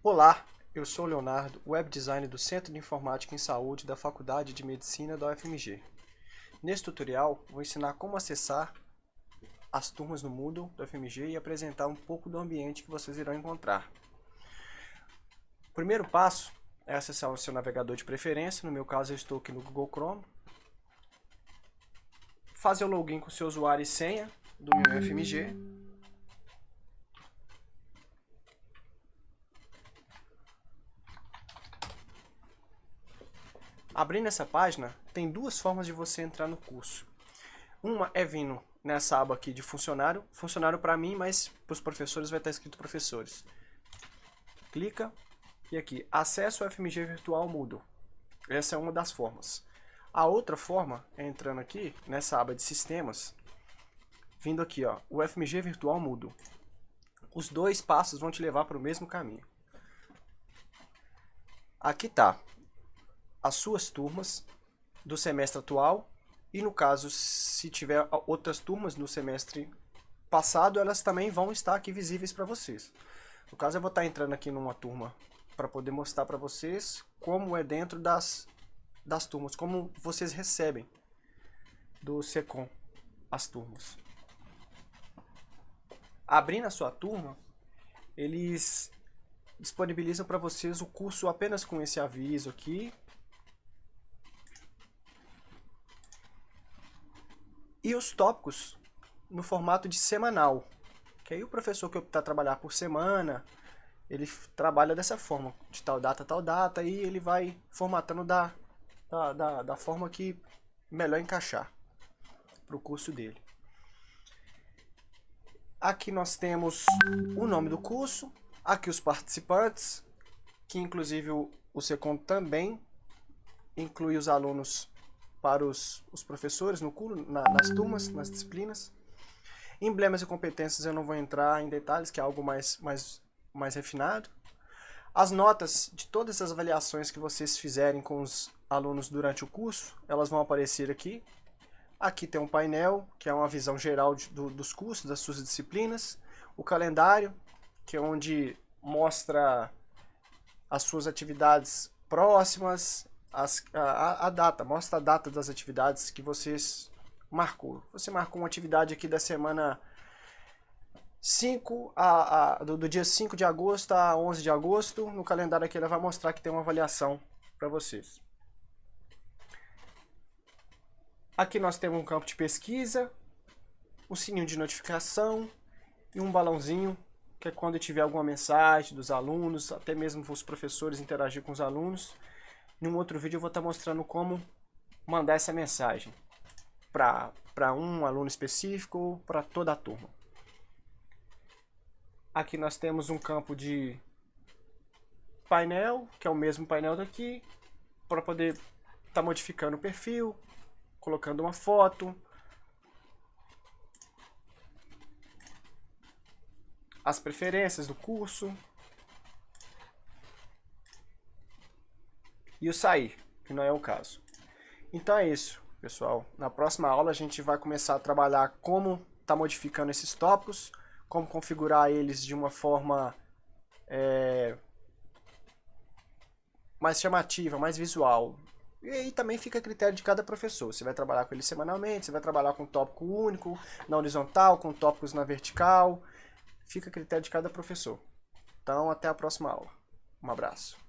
Olá, eu sou o Leonardo, web designer do Centro de Informática em Saúde da Faculdade de Medicina da UFMG. Neste tutorial, vou ensinar como acessar as turmas no Moodle da UFMG e apresentar um pouco do ambiente que vocês irão encontrar. O primeiro passo é acessar o seu navegador de preferência, no meu caso eu estou aqui no Google Chrome. Fazer o login com seu usuário e senha do meu UFMG Abrindo essa página, tem duas formas de você entrar no curso. Uma é vindo nessa aba aqui de funcionário, funcionário para mim, mas para os professores vai estar escrito professores. Clica e aqui, acesso ao FMG Virtual Moodle. Essa é uma das formas. A outra forma é entrando aqui nessa aba de sistemas, vindo aqui, ó, o FMG Virtual Moodle. Os dois passos vão te levar para o mesmo caminho. Aqui tá as suas turmas do semestre atual e no caso, se tiver outras turmas no semestre passado, elas também vão estar aqui visíveis para vocês. No caso, eu vou estar entrando aqui numa turma para poder mostrar para vocês como é dentro das, das turmas, como vocês recebem do SECOM as turmas. Abrindo a sua turma, eles disponibilizam para vocês o curso apenas com esse aviso aqui, e os tópicos no formato de semanal. Que aí o professor que optar trabalhar por semana, ele trabalha dessa forma, de tal data, tal data, e ele vai formatando da, da, da, da forma que melhor encaixar para o curso dele. Aqui nós temos o nome do curso, aqui os participantes, que inclusive o, o Secom também inclui os alunos para os, os professores no curso, na, nas turmas, nas disciplinas. Emblemas e competências eu não vou entrar em detalhes, que é algo mais, mais, mais refinado. As notas de todas as avaliações que vocês fizerem com os alunos durante o curso, elas vão aparecer aqui. Aqui tem um painel, que é uma visão geral de, do, dos cursos, das suas disciplinas. O calendário, que é onde mostra as suas atividades próximas, as, a, a, data, mostra a data das atividades que vocês marcou. Você marcou uma atividade aqui da semana 5 a, a do, do, dia 5 de agosto a 11 de agosto. No calendário aqui ela vai mostrar que tem uma avaliação para vocês. Aqui nós temos um campo de pesquisa, um sininho de notificação e um balãozinho, que é quando tiver alguma mensagem dos alunos, até mesmo os professores interagir com os alunos. Em um outro vídeo eu vou estar mostrando como mandar essa mensagem para um aluno específico ou para toda a turma. Aqui nós temos um campo de painel, que é o mesmo painel daqui, para poder estar tá modificando o perfil, colocando uma foto, as preferências do curso, e o sair, que não é o caso. Então é isso, pessoal. Na próxima aula a gente vai começar a trabalhar como está modificando esses tópicos, como configurar eles de uma forma é, mais chamativa, mais visual. E aí também fica a critério de cada professor. Você vai trabalhar com ele semanalmente, você vai trabalhar com tópico único, na horizontal, com tópicos na vertical. Fica a critério de cada professor. Então, até a próxima aula. Um abraço.